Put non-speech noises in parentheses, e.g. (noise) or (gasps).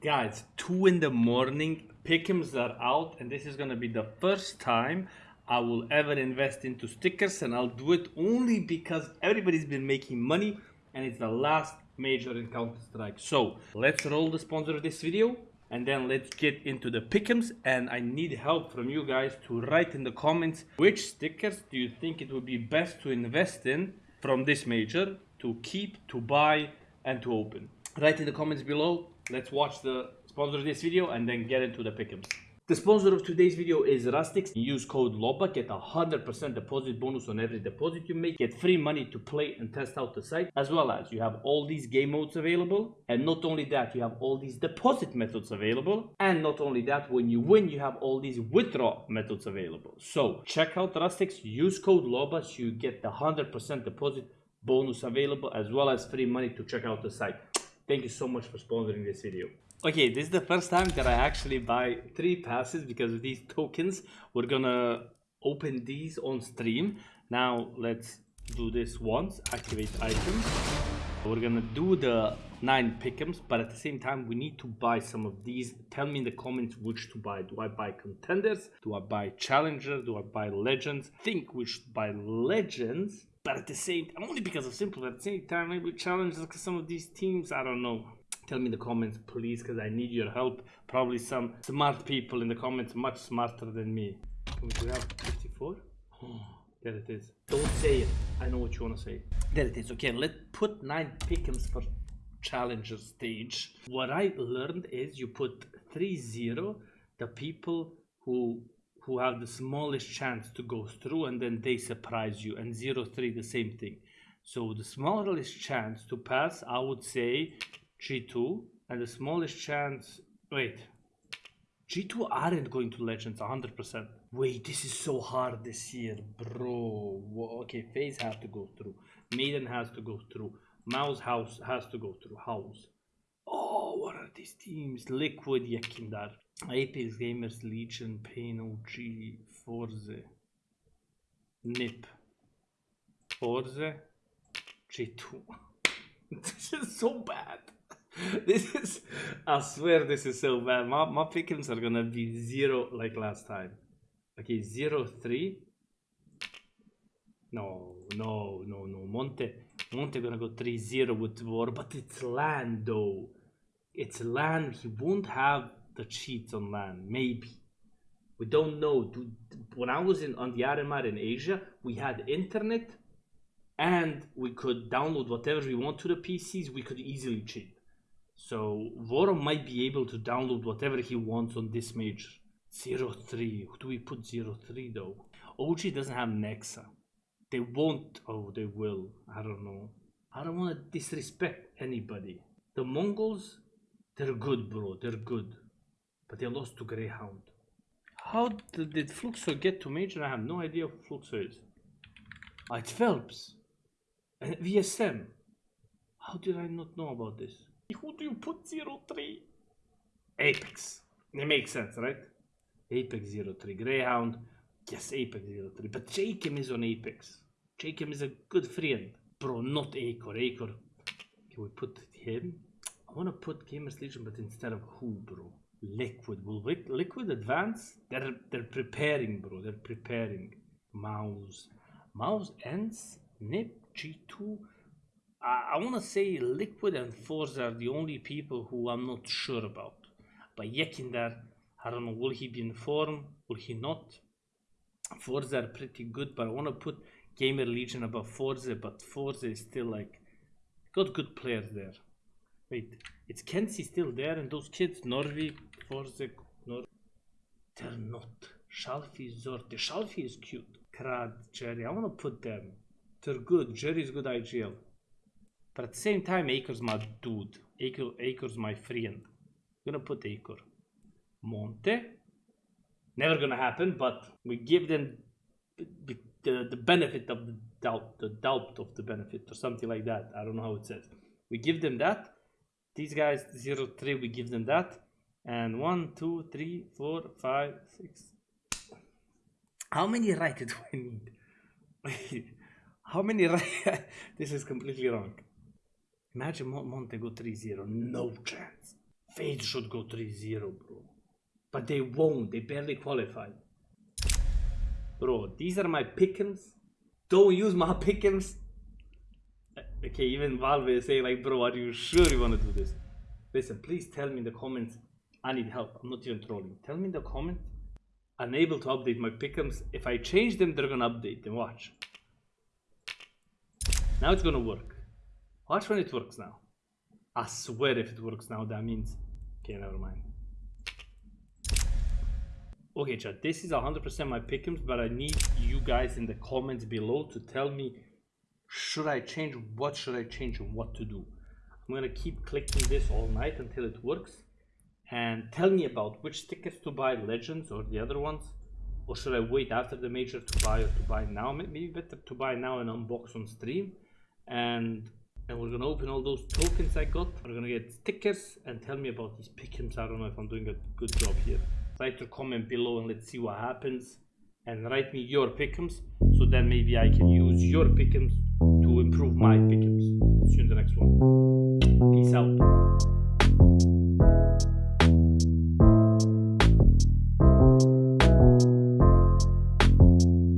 Guys, 2 in the morning, pick'ems are out, and this is gonna be the first time I will ever invest into stickers, and I'll do it only because everybody's been making money, and it's the last major in Counter Strike. So let's roll the sponsor of this video, and then let's get into the pick'ems. And I need help from you guys to write in the comments which stickers do you think it would be best to invest in from this major to keep, to buy, and to open. Write in the comments below. Let's watch the sponsor of this video and then get into the pick'ems. The sponsor of today's video is Rustix. Use code LOBA, get a 100% deposit bonus on every deposit you make. Get free money to play and test out the site. As well as you have all these game modes available. And not only that, you have all these deposit methods available. And not only that, when you win, you have all these withdraw methods available. So check out Rustix, use code LOBA so you get the 100% deposit bonus available as well as free money to check out the site. Thank you so much for sponsoring this video. Okay, this is the first time that I actually buy three passes because of these tokens. We're gonna open these on stream. Now let's do this once, activate items. We're gonna do the nine pick'ems, but at the same time, we need to buy some of these. Tell me in the comments which to buy. Do I buy contenders? Do I buy challenger? Do I buy legends? think we should buy legends, but at the same only because of simple. At the same time, maybe challengers because some of these teams, I don't know. Tell me in the comments please because i need your help. Probably some smart people in the comments much smarter than me. We have 54 oh, (gasps) there it is. Don't say it. I know what you want to say. There it is. Okay let's put nine pick'ems for challenger stage. What i learned is you put 3-0 the people who who have the smallest chance to go through and then they surprise you and 0-3 the same thing so the smallest chance to pass i would say G2 and the smallest chance wait G2 aren't going to Legends 100%. Wait, this is so hard this year, bro. Okay, FaZe has to go through. Maiden has to go through. Mouse House has to go through. House. Oh, what are these teams? Liquid YEKINDAR. Apeks Gamers, Legion, Pain, OG, Forze. NIP. Forze. G2. (laughs) this is so bad. this is, I swear this is so bad. My, my pickings are gonna be zero like last time. Okay, zero, three. No, no, no, no. Monte, Monte gonna go 3-0 with war, but it's LAN though. It's land He won't have the cheats on land Maybe. We don't know. When I was in on the in Asia, we had internet and we could download whatever we want to the PCs. We could easily cheat. So Voro might be able to download whatever he wants on this major. 03. Who do we put 03 though? OG doesn't have Nexa. They won't. Oh, they will. I don't know. I don't want to disrespect anybody. The MongolZ, they're good, bro. They're good. But they lost to Grayhound. How did Fluxo get to major? I have no idea who Fluxo is. Oh, it's felps. And VSM. How did I not know about this? Who do you put 03? Apeks. It makes sense, right? Apeks 03. Grayhound. Yes, Apeks 03. But jkaem is on Apeks. jkaem is a good friend. Bro, not acoR. acoR. Can we put him? I want to put Gamers Legion, but instead of who, bro? Liquid. Will Liquid advance? They're, they're preparing, bro. They're preparing. Mouse. Mouse ends. Nip. G2. I, I want to say Liquid and Forze are the only people who I'm not sure about. But YEKINDAR, I don't know, will he be in form? Will he not? Forza are pretty good, but I want to put Gamer Legion above Forza, but Forza is still like, got good players there. Wait, it's Kenzie still there and those kids, Norwi, Forza, Nor they're not. shalfey, Zorte. shalfey is cute. Krad, Jerry, I want to put them. They're good. Jerry's good IGL. But at the same time, acoR's my dude. acoR, acoR's my friend. I'm gonna put acoR. Monte. Never gonna happen, but we give them the, the, the benefit of the doubt, the doubt of the benefit, or something like that. I don't know how it says. We give them that. These guys, 0, 3, we give them that. And 1, 2, 3, 4, 5, 6. How many right (laughs) do I need? (laughs) How many right? (laughs) this is completely wrong. Imagine Montego 3-0. No chance. Fade should go 3-0, bro. But they won't. They barely qualified. Bro, these are my pick'ems. Don't use my pick'ems. Okay, even Valve is saying like, bro, are you sure you want to do this? Listen, please tell me in the comments. I need help. I'm not even trolling. Tell me in the comments. Unable to update my pick'ems. If I change them, they're gonna update them. Watch. Now it's gonna work. Watch when it works now. I swear if it works now, that means. Okay, never mind. Okay, chat, this is 100% my pick'ems, but I need you guys in the comments below to tell me should I change, what should I change, and what to do. I'm gonna keep clicking this all night until it works. And tell me about which tickets to buy, Legends or the other ones. Or should I wait after the major to buy or to buy now? Maybe better to buy now and unbox on stream. And and we're gonna open all those tokens I got. We're gonna get stickers and tell me about these pick'ems. I don't know if I'm doing a good job here. Write your comment below and let's see what happens. And write me your pick'ems so then maybe I can use your pick'ems improve my pick'ems. See you in the next one. Peace out.